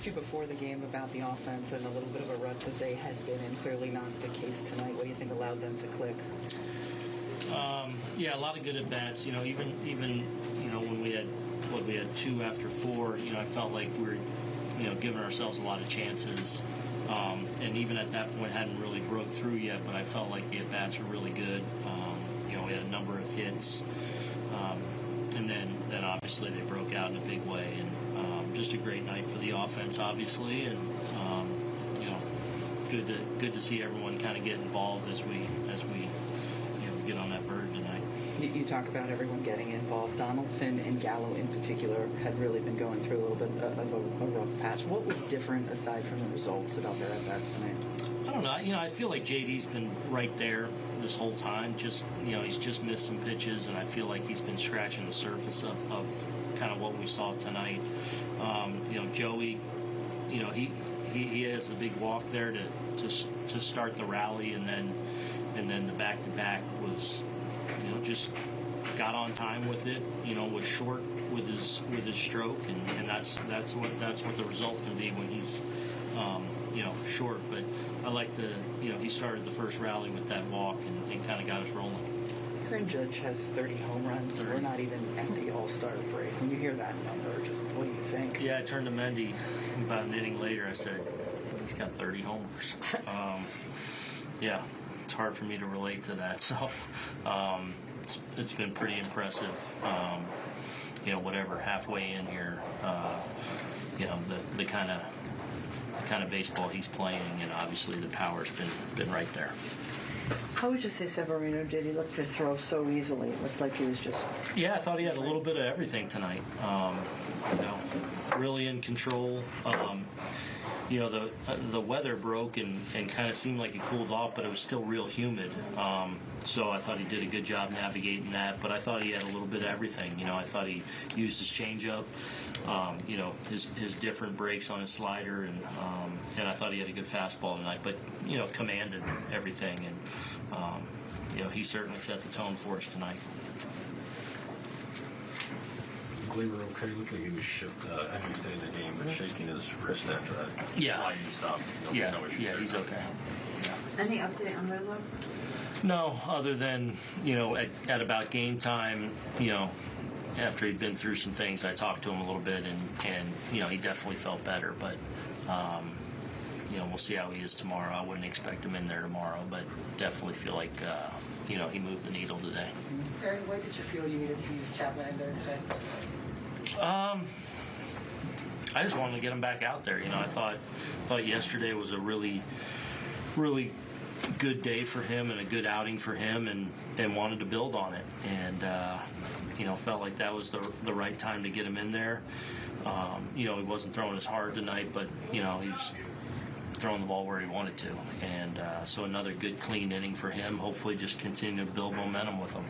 asked you before the game about the offense and a little bit of a rut that they had been in. Clearly not the case tonight. What do you think allowed them to click? Um, yeah, a lot of good at bats. You know, even even you know when we had what we had two after four. You know, I felt like we were you know giving ourselves a lot of chances. Um, and even at that point, hadn't really broke through yet. But I felt like the at bats were really good. Um, you know, we had a number of hits, um, obviously they broke out in a big way. And um, just a great night for the offense, obviously. And um, you know, good to good to see everyone kind of get involved as we as we you know get on that bird tonight. You, talk about everyone getting involved. Donaldson and Gallo, in particular, had really been going through a little bit of a, a rough patch. What was different aside from the results about their at bats tonight? I don't know. You know, I feel like JD's been right there this whole time. Just you know, he's just missed some pitches, and I feel like he's been scratching the surface of, of kind of what we saw tonight. Um, you know, Joey, you know, he, he he has a big walk there to to to start the rally, and then and then the back to back was, you know, just got on time with it. You know, was short with his with his stroke, and, and that's that's what that's what the result can be when he's you know short. But I like the you know he started the first rally with that walk and, and kind of got us rolling. Aaron Judge has 30 home runs, and we're not even at the All Star break. When you hear that number, just what do you think? Yeah, I turned to Mendy about an inning later. I said, he's got 30 homers. Um, yeah, it's hard for me to relate to that. So um, it's, it's been pretty impressive. Um, you know, whatever, halfway in here, uh, you know, the, the kind of the kind of baseball he's playing, and obviously the power's been been right there. How would you say Severino did? He looked to throw so easily. It looked like he was just. Yeah, I thought he had a little bit of everything tonight. Um, you know, really in control. Um, you know, the uh, the weather broke and, and kind of seemed like it cooled off, but it was still real humid. Um, so I thought he did a good job navigating that. But I thought he had a little bit of everything. You know, I thought he used his changeup. Um, you know, his his different breaks on his slider, and um, and I thought he had a good fastball tonight. But you know, commanded everything, and um, you know, he certainly set the tone for us tonight. Gleyber okay? Looked like he was shook, uh, after he stayed in the game, but shaking his wrist after that. Yeah. Sliding stop. No, Yeah, no issues yeah, there. he's okay. Any update on Rizzo? No, other than you know, at, at about game time, you know, after he'd been through some things, I talked to him a little bit, and and you know, he definitely felt better. But um, you know, we'll see how he is tomorrow. I wouldn't expect him in there tomorrow, but definitely feel like uh, you know he moved the needle today. Aaron, why did you feel you needed to use Chapman in there today? Um, I just wanted to get him back out there. You know, I thought thought yesterday was a really, really good day for him and a good outing for him, and and wanted to build on it. And uh, you know, felt like that was the the right time to get him in there. Um, you know, he wasn't throwing as hard tonight, but you know, he was throwing the ball where he wanted to. And uh, so another good, clean inning for him. Hopefully, just continue to build momentum with him.